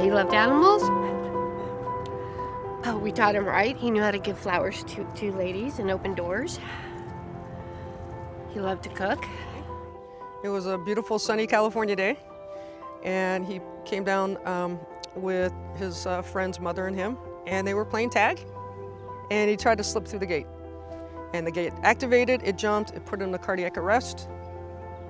He loved animals. Oh, we taught him right. He knew how to give flowers to, to ladies and open doors. He loved to cook. It was a beautiful sunny California day and he came down um, with his uh, friend's mother and him and they were playing tag and he tried to slip through the gate. And the gate activated, it jumped, it put him in a cardiac arrest.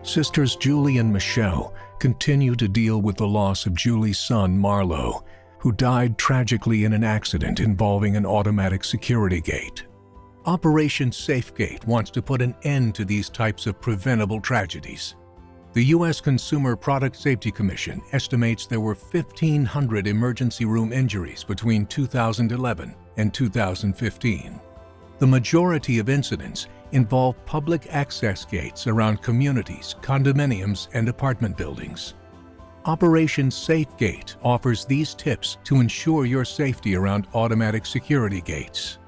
Sisters Julie and Michelle continue to deal with the loss of Julie's son, Marlo, who died tragically in an accident involving an automatic security gate. Operation SafeGate wants to put an end to these types of preventable tragedies. The U.S. Consumer Product Safety Commission estimates there were 1,500 emergency room injuries between 2011 and 2015. The majority of incidents involve public access gates around communities, condominiums, and apartment buildings. Operation SafeGate offers these tips to ensure your safety around automatic security gates.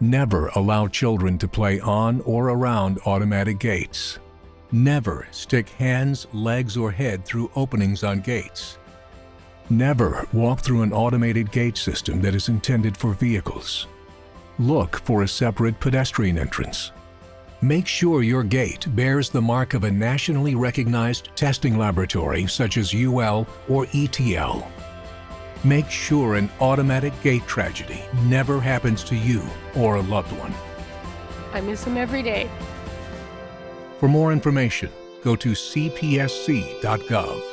Never allow children to play on or around automatic gates. Never stick hands, legs, or head through openings on gates. Never walk through an automated gate system that is intended for vehicles. Look for a separate pedestrian entrance. Make sure your gate bears the mark of a nationally recognized testing laboratory such as UL or ETL. Make sure an automatic gate tragedy never happens to you or a loved one. I miss him every day. For more information, go to cpsc.gov.